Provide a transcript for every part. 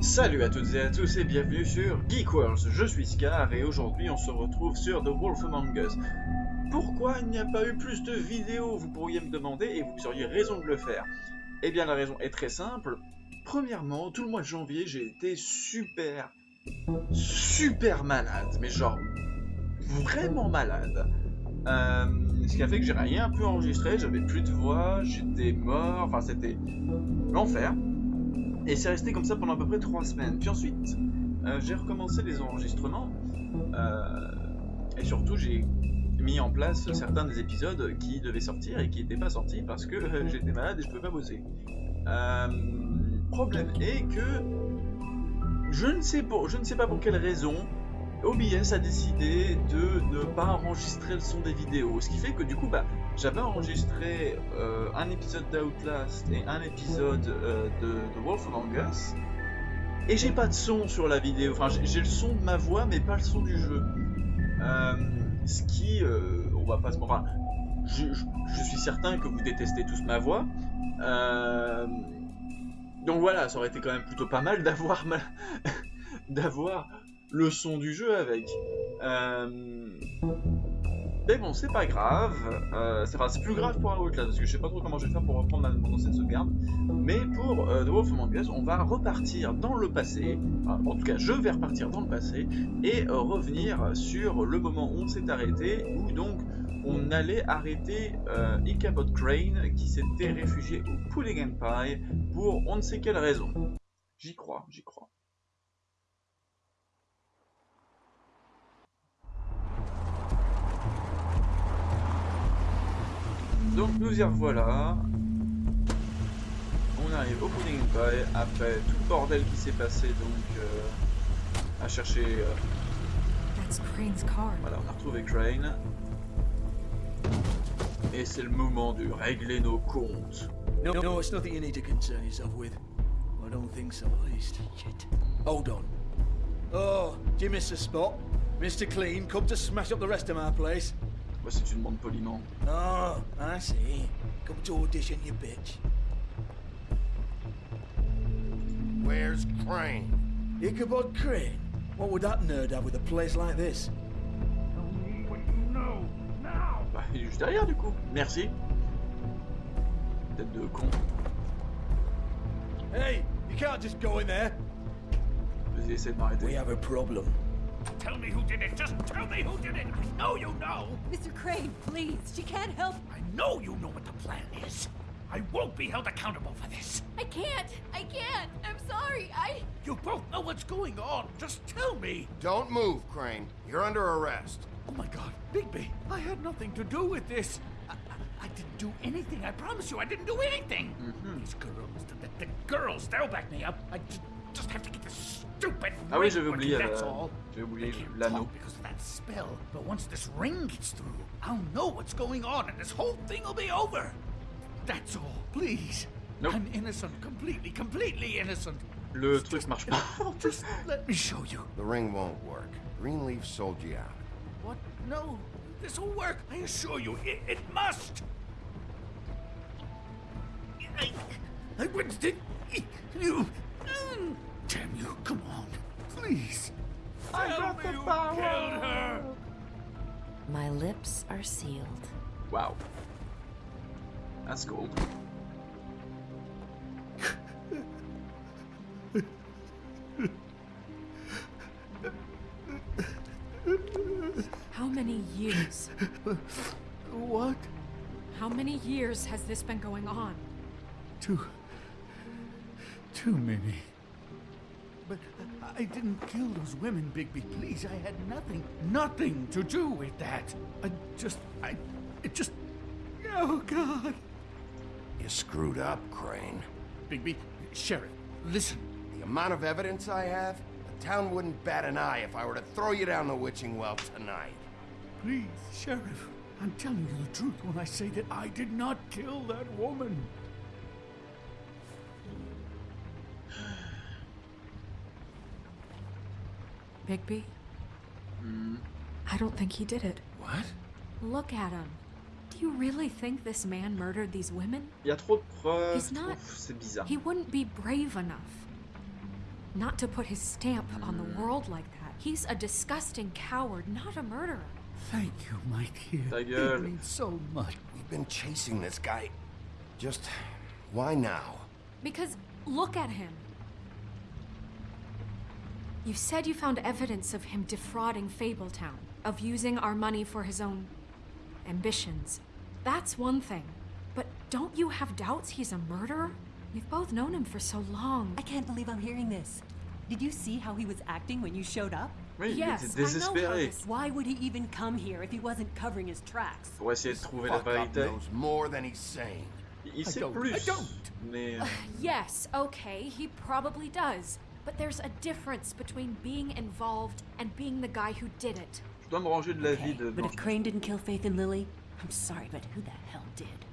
Salut à toutes et à tous et bienvenue sur Geek World, je suis Scar et aujourd'hui on se retrouve sur The Wolf Among Us. Pourquoi il n'y a pas eu plus de vidéos, vous pourriez me demander, et vous auriez raison de le faire. Eh bien la raison est très simple. Premièrement, tout le mois de janvier j'ai été super, super malade, mais genre vraiment malade. Euh, ce qui a fait que j'ai rien pu enregistrer, j'avais plus de voix, j'étais mort, enfin c'était l'enfer. Et c'est resté comme ça pendant à peu près trois semaines. Puis ensuite, euh, j'ai recommencé les enregistrements. Euh, et surtout, j'ai mis en place certains des épisodes qui devaient sortir et qui n'étaient pas sortis parce que euh, j'étais malade et je ne pouvais pas bosser. problème est que je ne, sais pas, je ne sais pas pour quelle raison, OBS a décidé de ne pas enregistrer le son des vidéos. Ce qui fait que du coup, bah, j'avais enregistré euh, un épisode d'Outlast et un épisode euh, de, Wolf Among Us. Et j'ai pas de son sur la vidéo. Enfin, j'ai le son de ma voix, mais pas le son du jeu. Euh, ce qui, on va pas se... Enfin, je, suis certain que vous détestez tous ma voix. donc voilà, ça aurait été quand même plutôt pas mal d'avoir ma... d'avoir le son du jeu avec. Mais bon, c'est pas grave. Euh, c'est plus grave pour Outlast, parce que je sais pas trop comment je vais faire pour reprendre ma, mon ancienne sauvegarde. Mais pour euh, The Wolf Among Us, on va repartir dans le passé. en tout cas, je vais repartir dans le passé et euh, revenir sur le moment où on s'est arrêté, où donc on allait arrêter euh, Ichabod Crane qui s'était réfugié au Pulling Empire pour on ne sait quelle raison. J'y crois, j'y crois. Donc nous y revoilà. On arrive au Pudding Pie après tout le bordel qui s'est passé donc euh, à chercher. Euh... Voilà, on a retrouvé Crane. Et c'est le moment de régler nos comptes. No, no, it's nothing you need to concern yourself with. I don't think so, at least. Shit. Hold on. Oh, do you miss a spot? Mr. Clean, come to smash up the rest of my place. Bah, si tu demandes poliment. Oh, I see. Come to audition, you bitch. Where's Crane? Ichabod Crane? What would that nerd have with a place like this? Tell me what you know, now! Bah, il est juste derrière, du coup. Merci. Tête de con. Hey, you can't just go in there. Vas-y, essaie de m'arrêter. We have a problem. Tell me who did it. Just tell me who did it. I know you know. Mr. Crane, please. She can't help. I know you know what the plan is. I won't be held accountable for this. I can't. I can't. I'm sorry. I. You both know what's going on. Just tell me. Don't move, Crane. You're under arrest. Oh my god, Bigby, I had nothing to do with this. I, I, I didn't do anything. I promise you, I didn't do anything. Mm -hmm. These girls, the, the, the girls, they'll back me up. I just have to get this stupid Ah oui, j'avais oublié, euh, j'avais oublié l'anneau. Because of that spell, but once this ring gets through, I'll know what's going on, and this whole thing will be over. That's all, please. Nope. I'm innocent, completely, completely innocent. Le truc marche pas. Just let me show you. The ring won't work. Greenleaf sold you out. What? No, this will work. I assure you, it, it must. I, I went to you. Damn you, come on. Please. I got the me power. killed her. My lips are sealed. Wow. That's cool. How many years? What? How many years has this been going on? Too... Too many. But I didn't kill those women, Bigby. Please, I had nothing, nothing to do with that. I just, I, it just, oh God. You screwed up, Crane. Bigby, Sheriff, listen. The amount of evidence I have, the town wouldn't bat an eye if I were to throw you down the witching well tonight. Please, Sheriff, I'm telling you the truth when I say that I did not kill that woman. Bigby? Hmm. I don't think he did it. What? Look at him. Do you really think this man murdered these women? Il y a trop de preuves. He's not. C'est bizarre. He wouldn't be brave enough. not to put his stamp on the world like that. He's a disgusting coward, not a murderer. Thank you, my dear. Ta It means so much. We've been chasing this guy. Just why now? Because look at him. You said you found evidence of him defrauding Fabletown, of using our money for his own ambitions. That's one thing. But don't you have doubts he's a murderer? We've both known him for so long. I can't believe I'm hearing this. Did you see how he was acting when you showed up? Oui, Yes, il était I know how désespéré this- Why would he even come here if he wasn't covering his tracks? pour essayer de trouver la Fuck up vérité. knows more than he's saying. Il sait don't- plus. I don't. Mais Yes, okay, he probably does. But there's a difference between being involved and being the guy who did it. je dois me ranger de l'avis Okay, de but if Crane didn't kill Faith and Lily, I'm sorry, but who the hell did?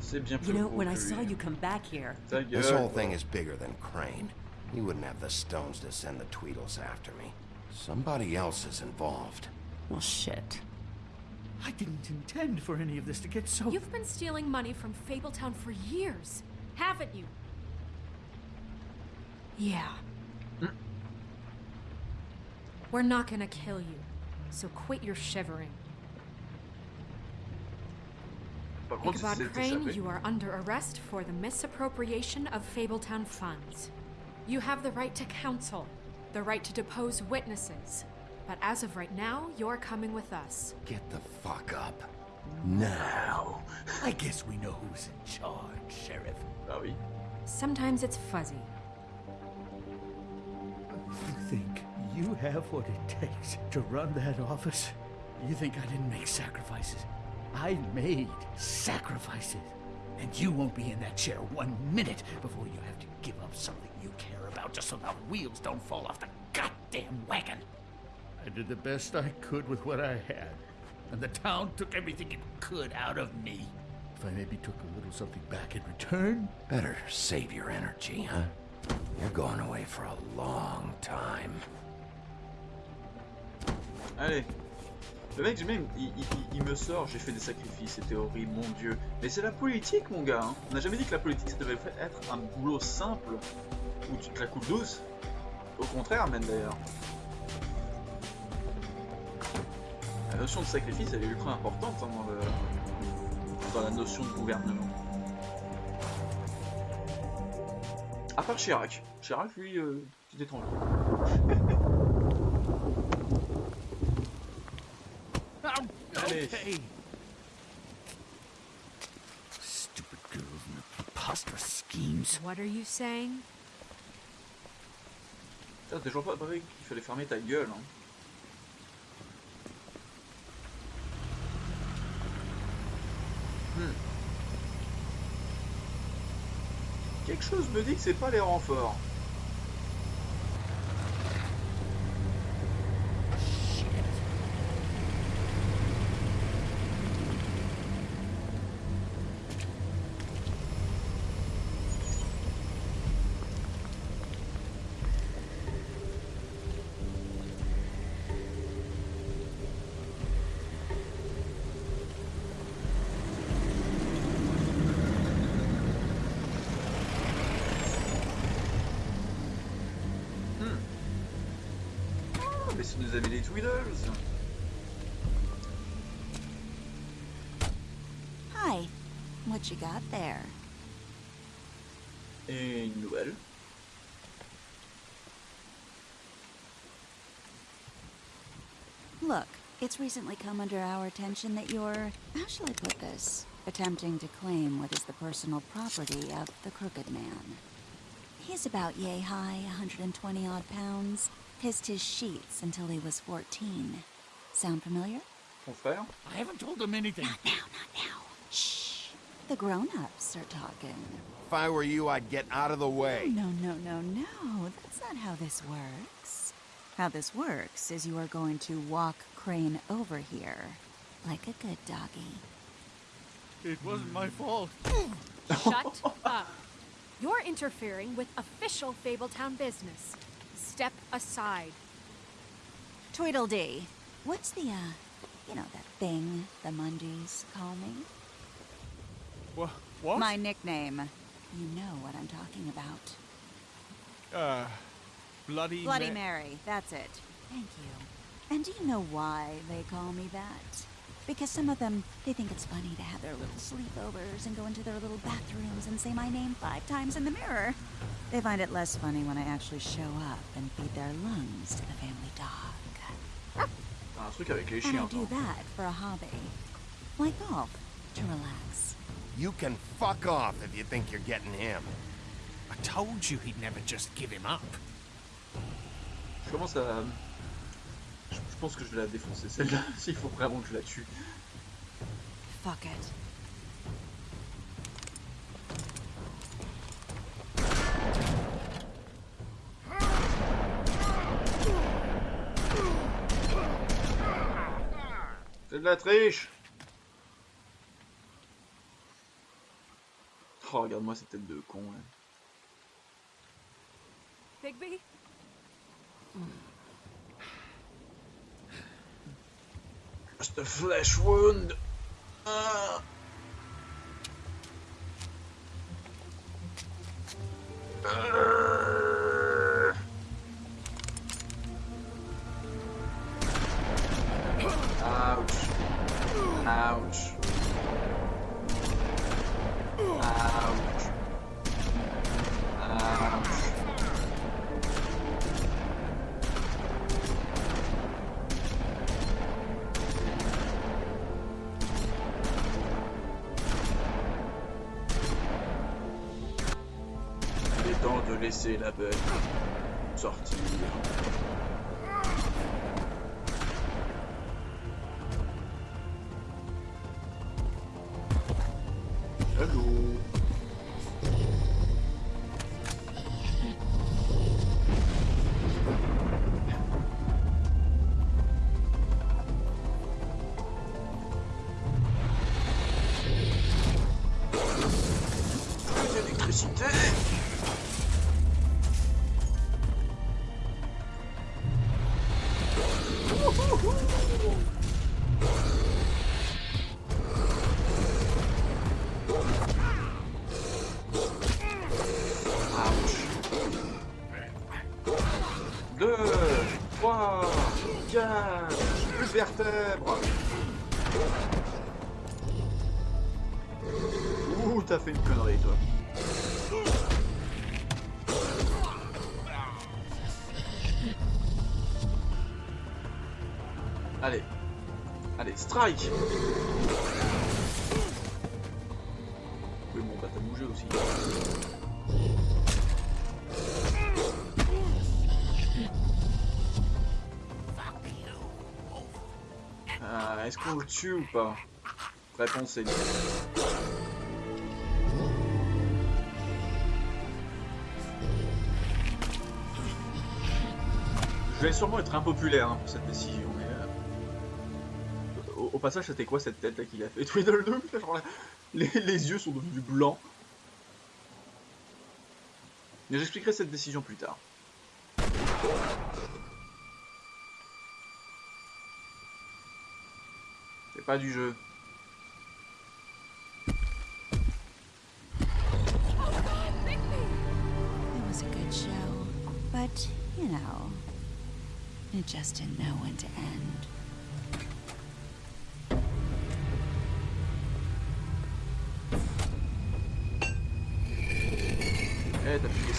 C'est bien You know, when I saw you come back here, This whole thing is bigger than Crane. He wouldn't have the stones to send the Tweedles after me. Somebody else is involved. well, shit. I didn't intend for any of this to get so. You've been stealing money from Fabletown for years, haven't you? Yeah. We're not gonna kill you, so quit your shivering. Par contre, Ichabod Crane, you are under arrest for the misappropriation of Fabletown funds. You have the right to counsel, the right to depose witnesses. But as of right now, you're coming with us. Get the fuck up. Now. I guess we know who's in charge, Sheriff. Ah. Sometimes it's fuzzy. You have what it takes to run that office? You think I didn't make sacrifices? I made sacrifices. And you won't be in that chair one minute before you have to give up something you care about just so the wheels don't fall off the goddamn wagon. I did the best I could with what I had. And the town took everything it could out of me. If I maybe took a little something back in return, Better save your energy, huh? You're going away for a long time. Allez. Le mec, même, il, me sort, j'ai fait des sacrifices, c'était horrible, mon dieu. Mais c'est la politique, mon gars. hein. On n'a jamais dit que la politique, ça devait être un boulot simple, où tu te la coules douce. Au contraire, même d'ailleurs. La notion de sacrifice, elle est ultra importante hein, dans, la notion de gouvernement. À part Chirac. Chirac, lui, euh, petit étranger. Allez. Stupid girls and preposterous schemes. What are you saying? T'as toujours pas compris qu'il fallait fermer ta gueule. Hein. Hmm. Quelque chose me dit que c'est pas les renforts. Mais c'est nos amis les Tweedles. Hi. What you got there? Et une nouvelle. Look, it's recently come under our attention that you're, how shall I put this, attempting to claim what is the personal property of the Crooked Man. He's about yay high, 120 odd pounds. Pissed his sheets until he was 14. Sound familiar? Ton frère I haven't told them anything. Not now, not now. Shh. The grown-ups are talking. If I were you, I'd get out of the way. No, no, no, no. That's not how this works. How this works is you are going to walk Crane over here. Like a good doggy. It wasn't my fault. Shut up. You're interfering with official Fabletown business. Step aside. Tweedledee. What's the, uh, you know, that thing the Mundies call me? What? What? My nickname. you know what I'm talking about. Uh, Bloody Bloody Ma- Mary, that's it. Thank you. And do you know why they call me that? Because some of them, they think it's funny to have their little sleepovers and go into their little bathrooms and say my name five times in the mirror. They find it less funny when I actually show up and feed their lungs to the family dog. T'as un truc And I do that for a hobby. Like golf, to relax. You can fuck off if you think you're getting him. I told you he'd never just give him up. Je commence à... Euh, je je pense que je vais la défoncer, celle-là, s'il faut vraiment que je la tue. Fuck it. C'est de la triche Oh, regarde-moi cette tête de con, là. Bigby? A flesh wound Ah. Arrgh. Il est temps de laisser la bête sortir. Allez. Allez, strike Oui, bon, bah t'as bougé aussi. Ah, Est-ce qu'on le tue ou pas? Réponse est. Je vais sûrement être impopulaire hein, pour cette décision, mais... Au, passage, c'était quoi cette tête là qu'il a fait? Tweedledum genre, là, les, les yeux sont devenus blancs. Mais j'expliquerai cette décision plus tard. C'est pas du jeu. It was a good show, but, you know, it just didn't know when to end.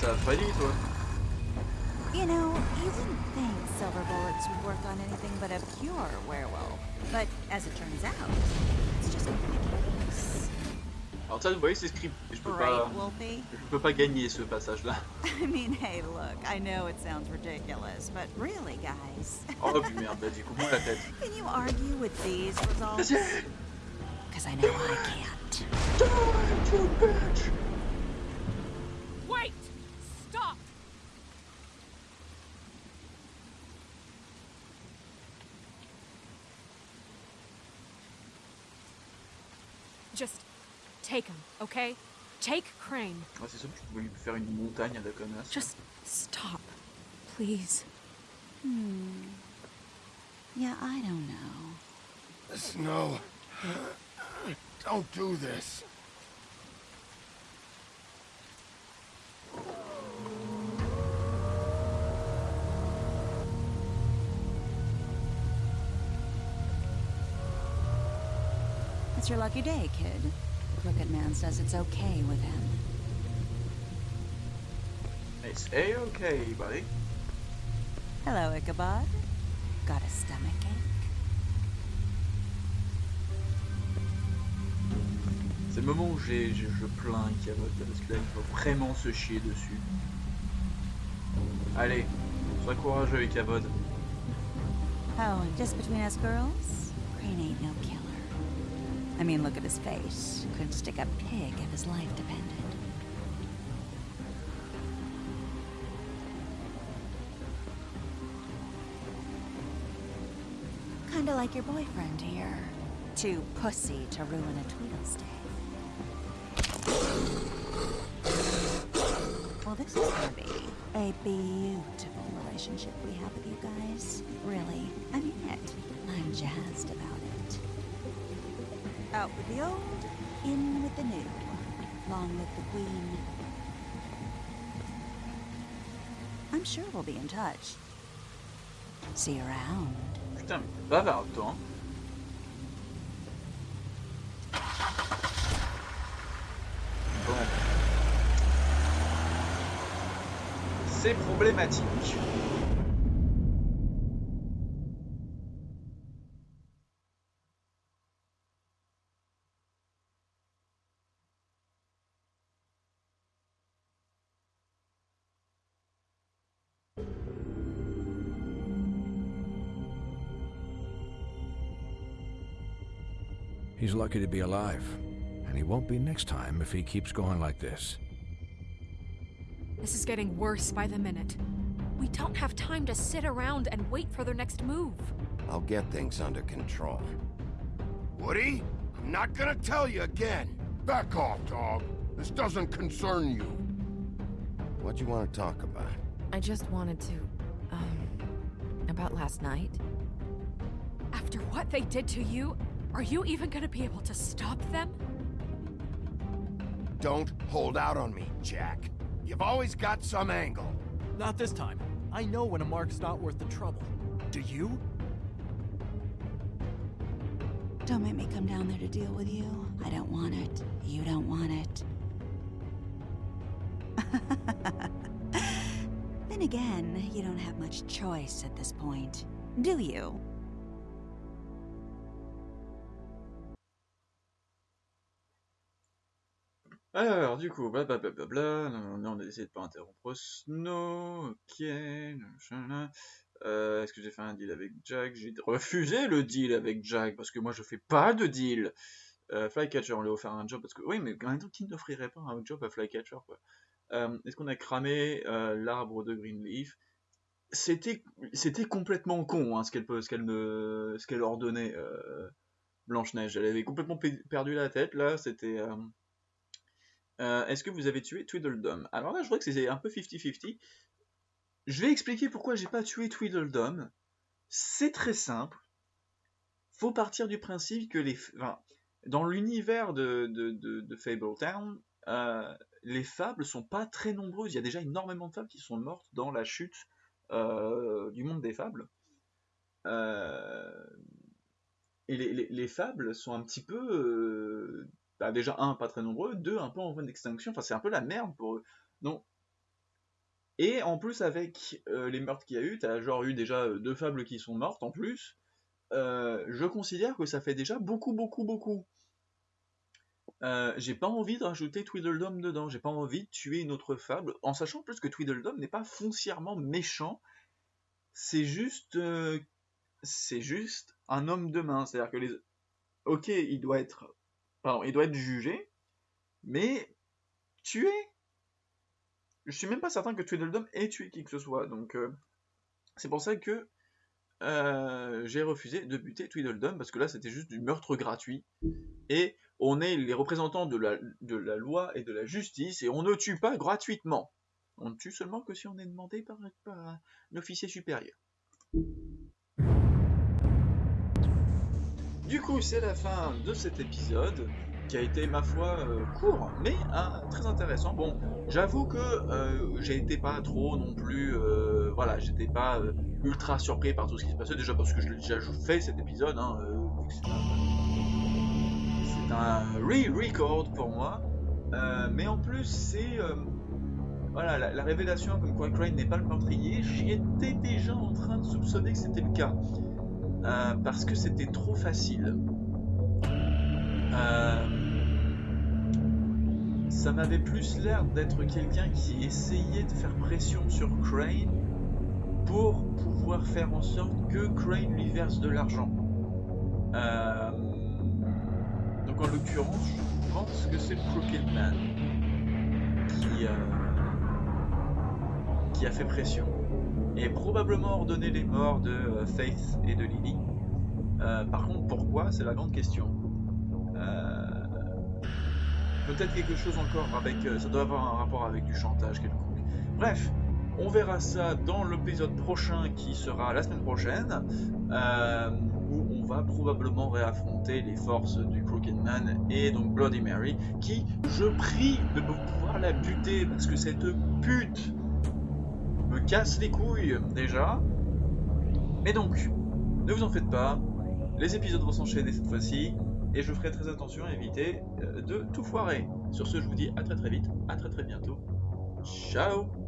T'as piqué ça à Freddy, toi You know, you wouldn't think silver bullets would work on anything but a pure werewolf. But as it turns out, it's just not the case. Alors ça, vous voyez, c'est script. Je peux pas... Je peux pas gagner ce passage-là. I mean, hey, look, I know it sounds ridiculous, but really, guys, Oh, puis merde, vas-y, coupe-moi la tête. can you argue with these results? Because I know I can't. Wait! Take him, okay? Take Crane. Ouais, c'est sûr que tu peux lui faire une montagne à la connasse. Just stop, please. Hmm. Yeah, I don't know. Snow. Don't do this. It's your lucky day, kid. Crooked Man says it's okay with him. It's A-okay, buddy. Hello, Ichabod. Got a stomach ache? C'est le moment où j'ai, je, je plains Cabot, parce que là, il faut vraiment se chier dessus. Allez, sois courageux, Cabot. Oh, and just between us girls, Crane ain't no killer. I mean, look at his face. Couldn't stick a pig if his life depended. Kinda like your boyfriend here. Too pussy to ruin a Tweedle's day. Well, this is gonna be a beautiful relationship we have with you guys. Really, I mean it. I'm jazzed about it. Out with the old, in with the new. Long live the queen. I'm sure we'll be in touch. See you around. Putain, mais t'es bavard, toi. hein. Bon. C'est problématique. He's lucky to be alive. And he won't be next time if he keeps going like this. This is getting worse by the minute. We don't have time to sit around and wait for their next move. I'll get things under control. Woody, I'm not gonna tell you again. Back off, dog. This doesn't concern you. What do you want to talk about? I just wanted to, um, about last night. After what they did to you, are you even gonna be able to stop them? Don't hold out on me, Jack. You've always got some angle. Not this time. I know when a mark's not worth the trouble. Do you? Don't make me come down there to deal with you. I don't want it. You don't want it. then again, you don't have much choice at this point, do you? Alors, du coup, blablabla, non, non, on a essayé de pas interrompre Snow, ok, euh, est-ce que j'ai fait un deal avec Jack? J'ai refusé le deal avec Jack, parce que moi je fais pas de deal. Euh, Flycatcher, on lui a offert un job, parce que, oui, mais en même temps, qui n'offrirait pas un job à Flycatcher, quoi? Euh, Est-ce qu'on a cramé euh, l'arbre de Greenleaf? C'était complètement con, hein, ce qu'elle me ce qu'elle ordonnait, euh, Blanche-Neige. Elle avait complètement pe- perdu la tête, là, c'était... euh, Est-ce que vous avez tué Tweedledum? Alors là, je vois que c'est un peu 50-50. Je vais expliquer pourquoi j'ai pas tué Tweedledum. C'est très simple. Faut partir du principe que les, dans l'univers de, Fabletown, euh, les fables sont pas très nombreuses. Il y a déjà énormément de fables qui sont mortes dans la chute euh, du monde des fables. Et les, les, les fables sont un petit peu bah, déjà un pas très nombreux, deux un peu en voie d'extinction, enfin c'est un peu la merde pour eux. Donc et en plus avec euh, les meurtres qu'il y a eu, t'as genre eu déjà euh, deux fables qui sont mortes en plus. Euh, je considère que ça fait déjà beaucoup beaucoup beaucoup. J'ai pas envie de rajouter Tweedledum dedans, j'ai pas envie de tuer une autre fable, en sachant plus que Tweedledum n'est pas foncièrement méchant, c'est juste c'est juste un homme de main, c'est-à-dire que les ok il doit être il doit être jugé, mais tué. Je suis même pas certain que Tweedledum ait tué qui que ce soit, donc euh, c'est pour ça que euh, j'ai refusé de buter Tweedledum, parce que là c'était juste du meurtre gratuit, et on est les représentants de la, loi et de la justice, et on ne tue pas gratuitement. On ne tue seulement que si on est demandé par un officier supérieur. Du coup, c'est la fin de cet épisode qui a été, ma foi, euh, court, mais hein, très intéressant. Bon, j'avoue que euh, j'ai été pas trop non plus, euh, voilà, j'étais pas euh, ultra surpris par tout ce qui se passait, déjà parce que je l'ai déjà fait cet épisode, hein, euh, c'est un- re-record pour moi. Euh, mais en plus, c'est euh, voilà la, la, révélation comme quoi Crane n'est pas le meurtrier. J'y étais déjà en train de soupçonner que c'était le cas euh, parce que c'était trop facile. Euh, ça m'avait plus l'air d'être quelqu'un qui essayait de faire pression sur Crane pour pouvoir faire en sorte que Crane lui verse de l'argent. Euh, donc en l'occurrence, je pense que c'est Crooked Man qui, qui a fait pression et probablement ordonné les morts de euh, Faith et de Lily. Euh, par contre, pourquoi? C'est la grande question. Euh, Peut-être quelque chose encore avec... ça doit avoir un rapport avec du chantage quelconque. Bref, on verra ça dans l'épisode prochain qui sera la semaine prochaine, où on va probablement réaffronter les forces du Crooked Man et donc Bloody Mary, qui, je prie de pouvoir la buter, parce que cette pute me casse les couilles déjà. Mais donc, ne vous en faites pas, les épisodes vont s'enchaîner cette fois-ci, et je ferai très attention à éviter euh, de tout foirer. Sur ce, je vous dis à très très vite, à très très bientôt. Ciao